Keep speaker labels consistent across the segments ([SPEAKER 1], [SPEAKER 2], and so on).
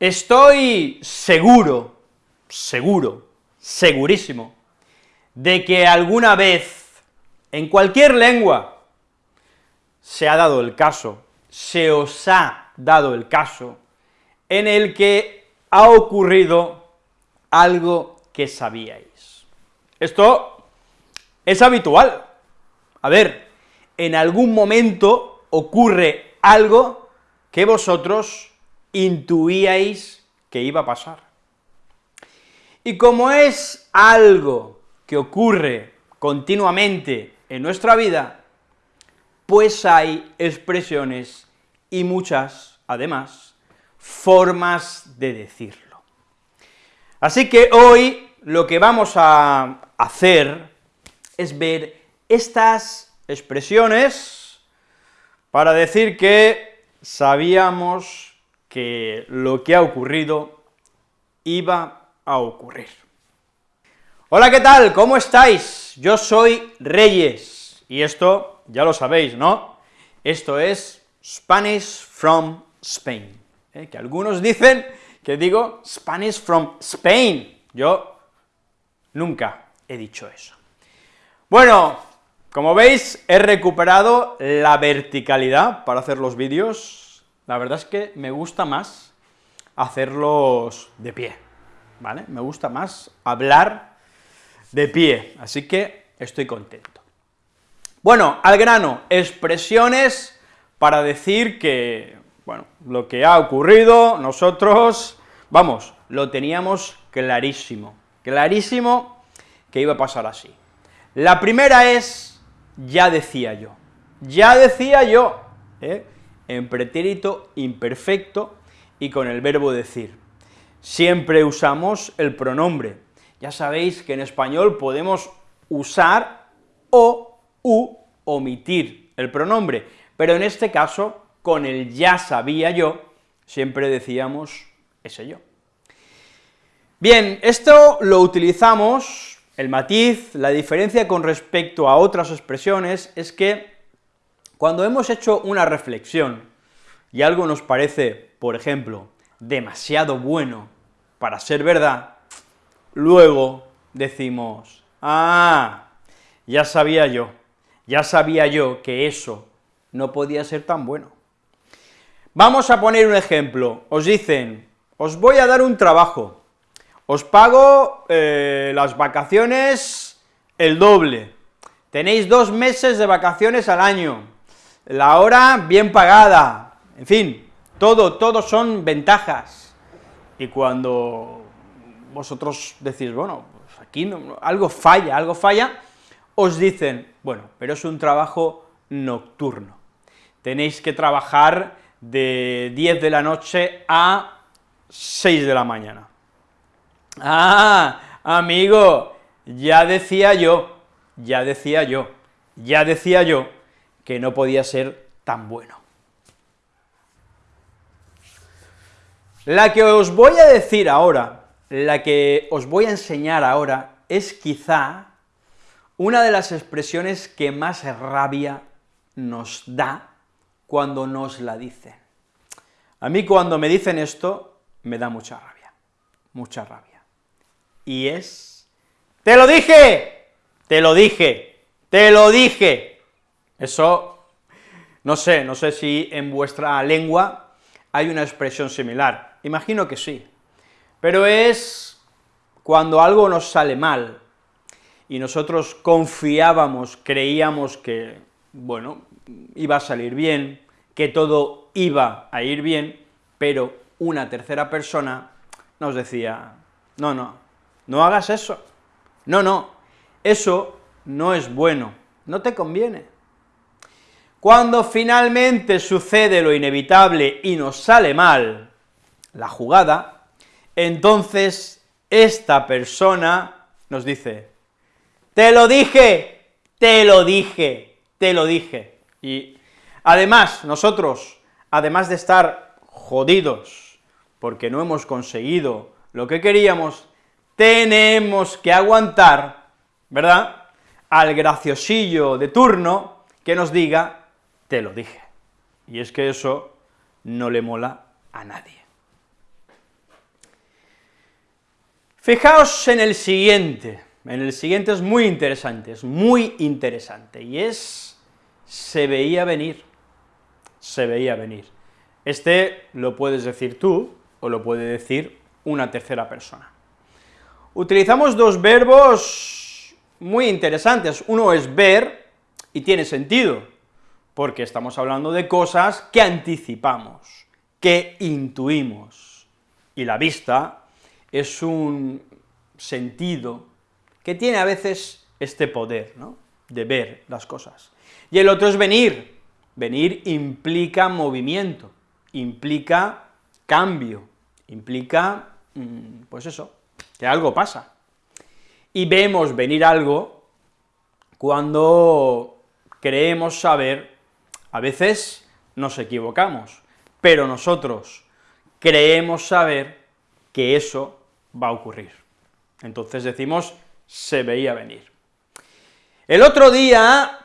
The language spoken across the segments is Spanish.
[SPEAKER 1] Estoy seguro, seguro, segurísimo, de que alguna vez, en cualquier lengua, se ha dado el caso, se os ha dado el caso, en el que ha ocurrido algo que sabíais. Esto es habitual. A ver, en algún momento ocurre algo que vosotros intuíais que iba a pasar. Y como es algo que ocurre continuamente en nuestra vida, pues hay expresiones y muchas, además, formas de decirlo. Así que hoy lo que vamos a hacer es ver estas expresiones para decir que sabíamos que lo que ha ocurrido iba a ocurrir. Hola, ¿qué tal? ¿Cómo estáis? Yo soy Reyes, y esto ya lo sabéis, ¿no? Esto es Spanish from Spain, ¿eh? que algunos dicen que digo Spanish from Spain, yo nunca he dicho eso. Bueno, como veis, he recuperado la verticalidad para hacer los vídeos, la verdad es que me gusta más hacerlos de pie, ¿vale? Me gusta más hablar de pie, así que estoy contento. Bueno, al grano, expresiones para decir que, bueno, lo que ha ocurrido, nosotros, vamos, lo teníamos clarísimo, clarísimo que iba a pasar así. La primera es, ya decía yo, ya decía yo, ¿eh? En pretérito imperfecto y con el verbo decir. Siempre usamos el pronombre. Ya sabéis que en español podemos usar o, u, omitir el pronombre, pero en este caso, con el ya sabía yo, siempre decíamos ese yo. Bien, esto lo utilizamos, el matiz, la diferencia con respecto a otras expresiones es que cuando hemos hecho una reflexión y algo nos parece, por ejemplo, demasiado bueno para ser verdad, luego decimos, ah, ya sabía yo, ya sabía yo que eso no podía ser tan bueno. Vamos a poner un ejemplo, os dicen, os voy a dar un trabajo, os pago eh, las vacaciones el doble, tenéis dos meses de vacaciones al año, la hora bien pagada, en fin, todo, todo son ventajas. Y cuando vosotros decís, bueno, pues aquí algo falla, algo falla, os dicen, bueno, pero es un trabajo nocturno. Tenéis que trabajar de 10 de la noche a 6 de la mañana. Ah, amigo, ya decía yo, ya decía yo, ya decía yo que no podía ser tan bueno. La que os voy a decir ahora, la que os voy a enseñar ahora, es quizá una de las expresiones que más rabia nos da cuando nos la dicen. A mí cuando me dicen esto, me da mucha rabia, mucha rabia. Y es, ¡te lo dije! ¡Te lo dije! ¡Te lo dije! Eso, no sé, no sé si en vuestra lengua hay una expresión similar, imagino que sí, pero es cuando algo nos sale mal, y nosotros confiábamos, creíamos que, bueno, iba a salir bien, que todo iba a ir bien, pero una tercera persona nos decía, no, no, no hagas eso, no, no, eso no es bueno, no te conviene. Cuando finalmente sucede lo inevitable y nos sale mal la jugada, entonces esta persona nos dice, te lo dije, te lo dije, te lo dije. Y además, nosotros, además de estar jodidos porque no hemos conseguido lo que queríamos, tenemos que aguantar, ¿verdad?, al graciosillo de turno que nos diga te lo dije. Y es que eso no le mola a nadie. Fijaos en el siguiente, en el siguiente es muy interesante, es muy interesante, y es, se veía venir, se veía venir. Este lo puedes decir tú, o lo puede decir una tercera persona. Utilizamos dos verbos muy interesantes, uno es ver, y tiene sentido, porque estamos hablando de cosas que anticipamos, que intuimos, y la vista es un sentido que tiene a veces este poder, ¿no?, de ver las cosas. Y el otro es venir, venir implica movimiento, implica cambio, implica, mm, pues eso, que algo pasa. Y vemos venir algo cuando creemos saber, a veces nos equivocamos, pero nosotros creemos saber que eso va a ocurrir. Entonces decimos, se veía venir. El otro día,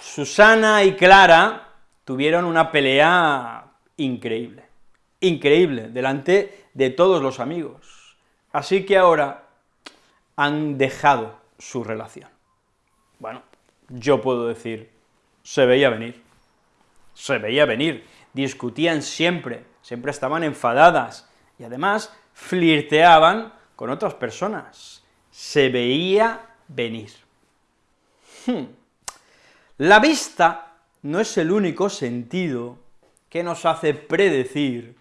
[SPEAKER 1] Susana y Clara tuvieron una pelea increíble, increíble, delante de todos los amigos. Así que ahora han dejado su relación. Bueno, yo puedo decir, se veía venir, se veía venir, discutían siempre, siempre estaban enfadadas, y además flirteaban con otras personas, se veía venir. Hmm. La vista no es el único sentido que nos hace predecir,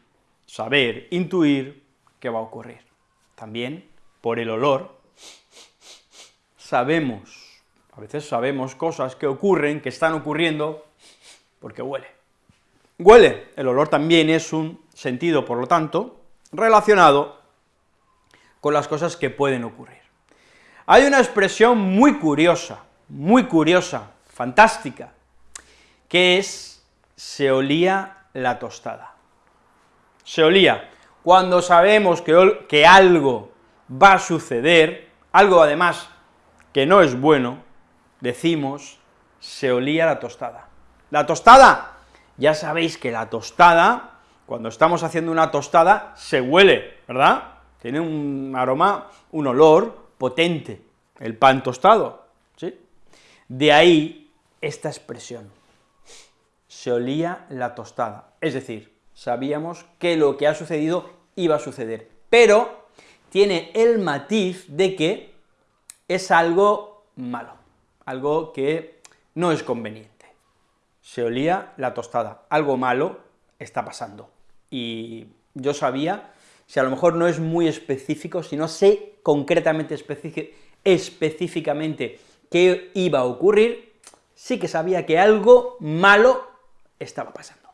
[SPEAKER 1] saber, intuir qué va a ocurrir. También, por el olor, sabemos, a veces sabemos cosas que ocurren, que están ocurriendo, porque huele. Huele, el olor también es un sentido, por lo tanto, relacionado con las cosas que pueden ocurrir. Hay una expresión muy curiosa, muy curiosa, fantástica, que es se olía la tostada. Se olía. Cuando sabemos que, que algo va a suceder, algo además que no es bueno, decimos se olía la tostada. La tostada, ya sabéis que la tostada, cuando estamos haciendo una tostada, se huele, ¿verdad? Tiene un aroma, un olor potente, el pan tostado, ¿sí? De ahí esta expresión, se olía la tostada, es decir, sabíamos que lo que ha sucedido iba a suceder, pero tiene el matiz de que es algo malo, algo que no es conveniente. Se olía la tostada, algo malo está pasando, y yo sabía si a lo mejor no es muy específico, si no sé concretamente, específicamente qué iba a ocurrir, sí que sabía que algo malo estaba pasando.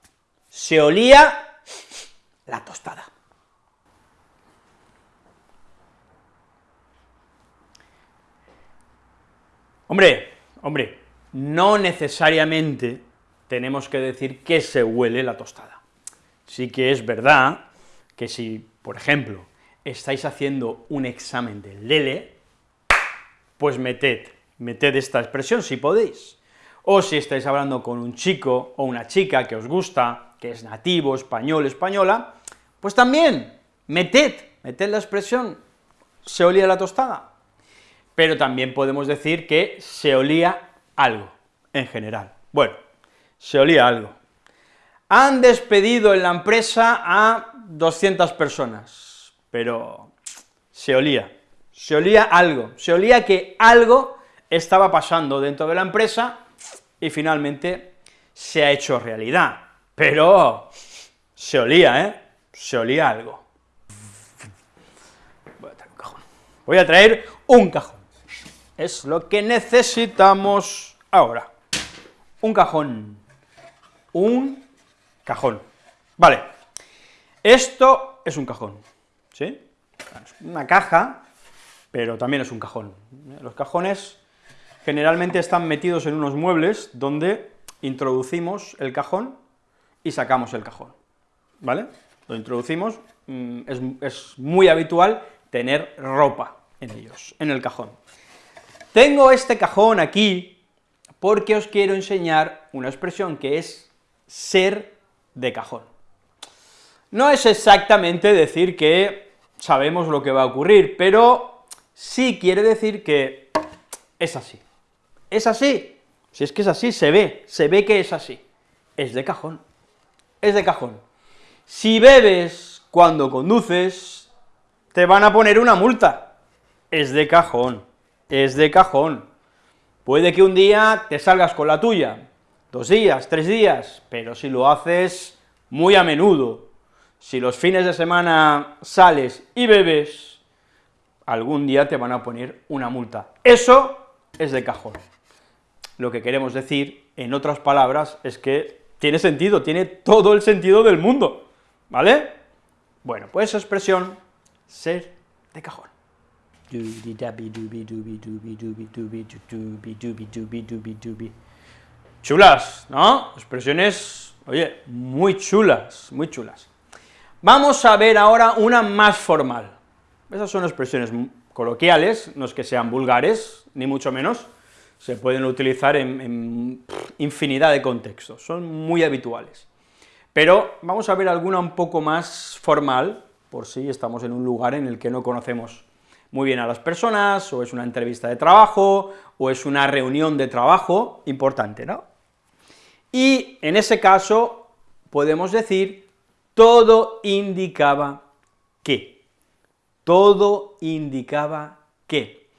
[SPEAKER 1] Se olía la tostada. Hombre, hombre, no necesariamente tenemos que decir que se huele la tostada. Sí que es verdad que si por ejemplo, estáis haciendo un examen de Lele, pues meted, meted esta expresión si podéis. O si estáis hablando con un chico o una chica que os gusta, que es nativo, español, española, pues también, meted, meted la expresión, se olía la tostada. Pero también podemos decir que se olía algo, en general. Bueno, se olía algo. Han despedido en la empresa a 200 personas, pero se olía, se olía algo, se olía que algo estaba pasando dentro de la empresa y finalmente se ha hecho realidad, pero se olía, ¿eh? Se olía algo. Voy a traer un cajón. Voy a traer un cajón. Es lo que necesitamos ahora. Un cajón. Un cajón. Vale. Esto es un cajón, ¿sí? Una caja, pero también es un cajón. Los cajones generalmente están metidos en unos muebles donde introducimos el cajón y sacamos el cajón, ¿vale? Lo introducimos, mm, es, es muy habitual tener ropa en ellos, en el cajón. Tengo este cajón aquí porque os quiero enseñar una expresión que es ser de cajón no es exactamente decir que sabemos lo que va a ocurrir, pero sí quiere decir que es así. Es así. Si es que es así, se ve, se ve que es así. Es de cajón. Es de cajón. Si bebes cuando conduces, te van a poner una multa. Es de cajón. Es de cajón. Puede que un día te salgas con la tuya, dos días, tres días, pero si lo haces muy a menudo, si los fines de semana sales y bebes, algún día te van a poner una multa. Eso es de cajón. Lo que queremos decir, en otras palabras, es que tiene sentido, tiene todo el sentido del mundo, ¿vale? Bueno, pues esa expresión, ser de cajón. Chulas, ¿no? Expresiones, oye, muy chulas, muy chulas. Vamos a ver ahora una más formal. Esas son expresiones coloquiales, no es que sean vulgares, ni mucho menos, se pueden utilizar en, infinidad de contextos, son muy habituales. Pero vamos a ver alguna un poco más formal, por si estamos en un lugar en el que no conocemos muy bien a las personas, o es una entrevista de trabajo, o es una reunión de trabajo importante, ¿no? Y en ese caso podemos decir todo indicaba que, todo indicaba que,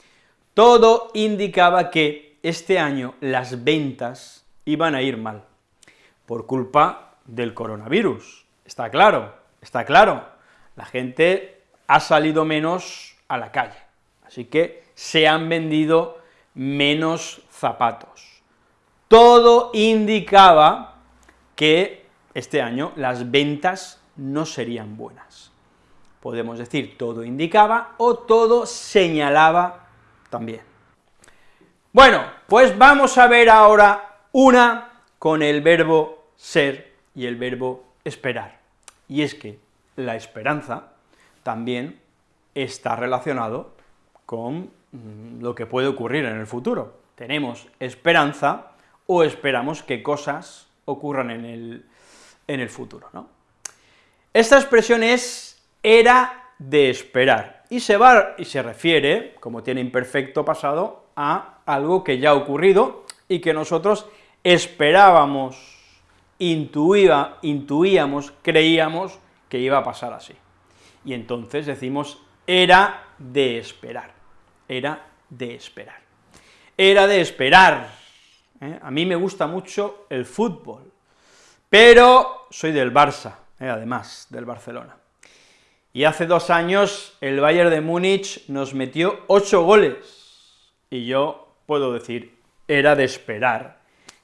[SPEAKER 1] todo indicaba que este año las ventas iban a ir mal, por culpa del coronavirus, está claro, está claro, la gente ha salido menos a la calle, así que se han vendido menos zapatos. Todo indicaba que este año las ventas no serían buenas. Podemos decir todo indicaba o todo señalaba también. Bueno, pues vamos a ver ahora una con el verbo ser y el verbo esperar. Y es que la esperanza también está relacionado con mm, lo que puede ocurrir en el futuro. Tenemos esperanza o esperamos que cosas ocurran en el, en el futuro, ¿no? Esta expresión es era de esperar, y se va, y se refiere, como tiene imperfecto pasado, a algo que ya ha ocurrido y que nosotros esperábamos, intuía, intuíamos, creíamos que iba a pasar así. Y entonces decimos era de esperar, era de esperar. Era de esperar. ¿Eh? A mí me gusta mucho el fútbol, pero soy del Barça, eh, además, del Barcelona. Y hace dos años el Bayern de Múnich nos metió ocho goles, y yo puedo decir, era de esperar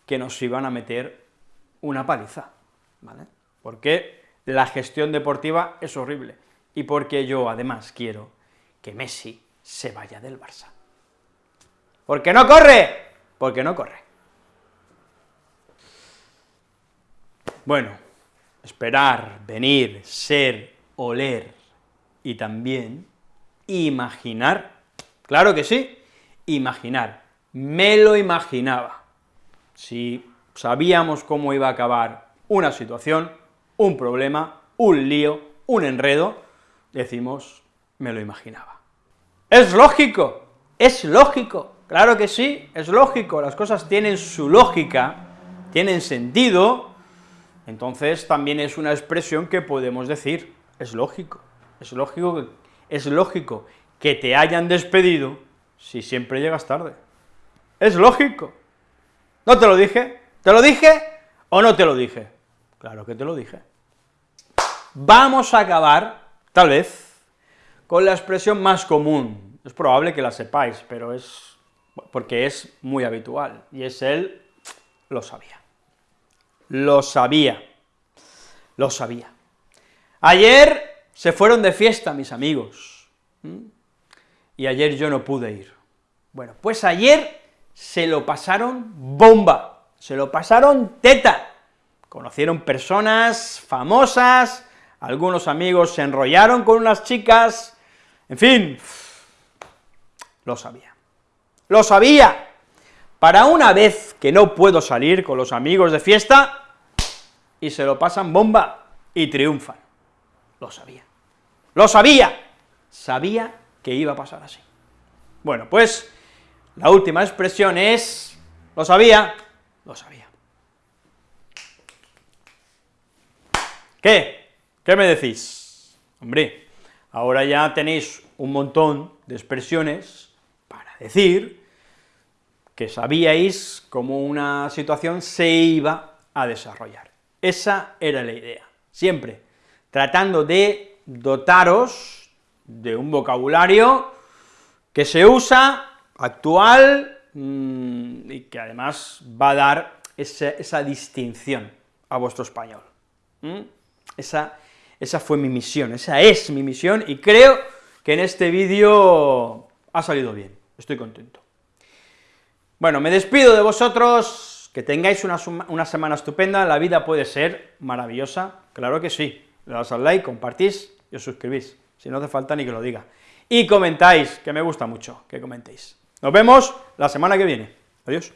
[SPEAKER 1] que nos iban a meter una paliza, ¿vale? Porque la gestión deportiva es horrible, y porque yo además quiero que Messi se vaya del Barça. ¿Por qué no corre? Porque no corre. Bueno, esperar, venir, ser, oler y también imaginar. Claro que sí, imaginar. Me lo imaginaba. Si sabíamos cómo iba a acabar una situación, un problema, un lío, un enredo, decimos, me lo imaginaba. Es lógico, es lógico, claro que sí, es lógico, las cosas tienen su lógica, tienen sentido, entonces también es una expresión que podemos decir, es lógico, es lógico, es lógico que te hayan despedido si siempre llegas tarde. Es lógico. ¿No te lo dije? ¿Te lo dije o no te lo dije? Claro que te lo dije. Vamos a acabar, tal vez, con la expresión más común. Es probable que la sepáis, pero es porque es muy habitual, y es el lo sabía. Lo sabía, lo sabía. Ayer se fueron de fiesta mis amigos, y ayer yo no pude ir. Bueno, pues ayer se lo pasaron bomba, se lo pasaron teta, conocieron personas famosas, algunos amigos se enrollaron con unas chicas, en fin, lo sabía, lo sabía. Para una vez que no puedo salir con los amigos de fiesta, y se lo pasan bomba y triunfan. Lo sabía. Lo sabía. sabía que iba a pasar así. Bueno, pues la última expresión es, ¿lo sabía? Lo sabía. ¿Qué? ¿Qué me decís? Hombre, ahora ya tenéis un montón de expresiones para decir que sabíais cómo una situación se iba a desarrollar. Esa era la idea, siempre tratando de dotaros de un vocabulario que se usa, actual, mm, y que además va a dar esa, distinción a vuestro español. Esa, esa fue mi misión, esa es mi misión, y creo que en este vídeo ha salido bien, estoy contento. Bueno, me despido de vosotros, que tengáis una, semana estupenda, la vida puede ser maravillosa, claro que sí, le das al like, compartís y os suscribís, si no hace falta ni que lo diga. Y comentáis, que me gusta mucho que comentéis. Nos vemos la semana que viene. Adiós.